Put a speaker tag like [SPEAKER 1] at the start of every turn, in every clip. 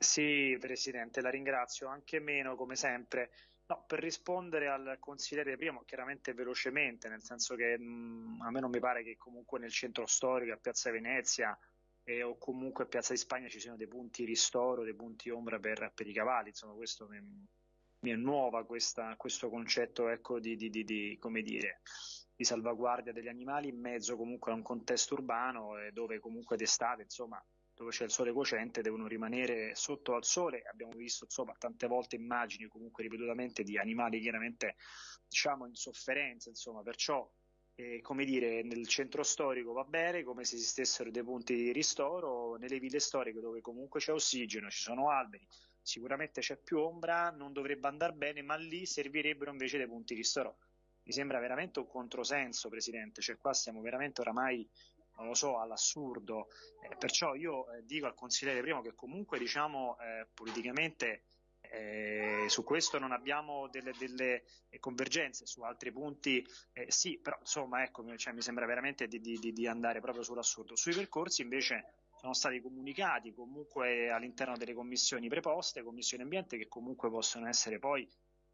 [SPEAKER 1] Sì, Presidente, la ringrazio, anche meno come sempre. No, per rispondere al consigliere primo, chiaramente velocemente, nel senso che mh, a me non mi pare che comunque nel centro storico, a Piazza Venezia eh, o comunque a Piazza di Spagna ci siano dei punti ristoro, dei punti ombra per, per i cavalli, insomma questo mi, mi è nuova questa, questo concetto ecco, di, di, di, di, come dire, di salvaguardia degli animali in mezzo comunque a un contesto urbano eh, dove comunque d'estate, insomma, dove c'è il sole cocente, devono rimanere sotto al sole. Abbiamo visto insomma tante volte immagini comunque ripetutamente di animali chiaramente diciamo in sofferenza, insomma, perciò eh, come dire, nel centro storico va bene, come se esistessero dei punti di ristoro, nelle ville storiche dove comunque c'è ossigeno, ci sono alberi, sicuramente c'è più ombra, non dovrebbe andare bene, ma lì servirebbero invece dei punti di ristoro. Mi sembra veramente un controsenso, Presidente, cioè qua stiamo veramente oramai non lo so, all'assurdo. Eh, perciò io eh, dico al consigliere primo che comunque diciamo eh, politicamente eh, su questo non abbiamo delle, delle, convergenze, su altri punti eh, sì, però insomma ecco, cioè, mi sembra veramente di, di, di andare proprio sull'assurdo. Sui percorsi invece sono stati comunicati comunque all'interno delle commissioni preposte, commissioni ambiente, che comunque possono essere poi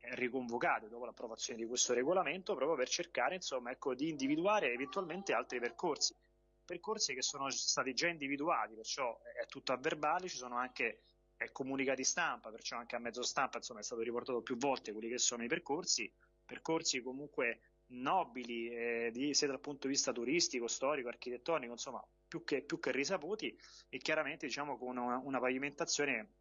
[SPEAKER 1] riconvocate dopo l'approvazione di questo regolamento proprio per cercare insomma, ecco, di individuare eventualmente altri percorsi percorsi che sono stati già individuati, perciò è tutto a verbale, ci sono anche comunicati stampa, perciò anche a mezzo stampa insomma, è stato riportato più volte quelli che sono i percorsi, percorsi comunque nobili eh, di, sia dal punto di vista turistico, storico, architettonico, insomma più che, più che risaputi e chiaramente diciamo con una, una pavimentazione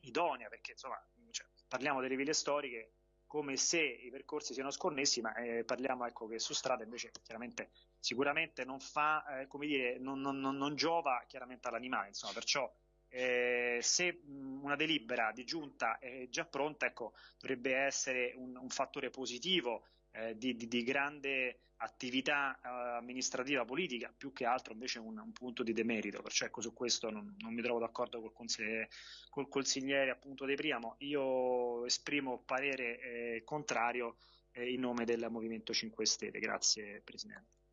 [SPEAKER 1] idonea, perché insomma cioè, parliamo delle ville storiche come se i percorsi siano sconnessi, ma eh, parliamo ecco, che su strada invece chiaramente sicuramente non fa, eh, come dire, non, non, non, giova chiaramente all'animale, insomma, perciò eh, se una delibera di giunta è già pronta, ecco, dovrebbe essere un, un fattore positivo eh, di, di, di, grande attività eh, amministrativa politica, più che altro invece un, un punto di demerito, perciò ecco, su questo non, non mi trovo d'accordo col consigliere, col consigliere appunto De Priamo. Io esprimo parere eh, contrario eh, in nome del Movimento 5 Stelle. Grazie Presidente.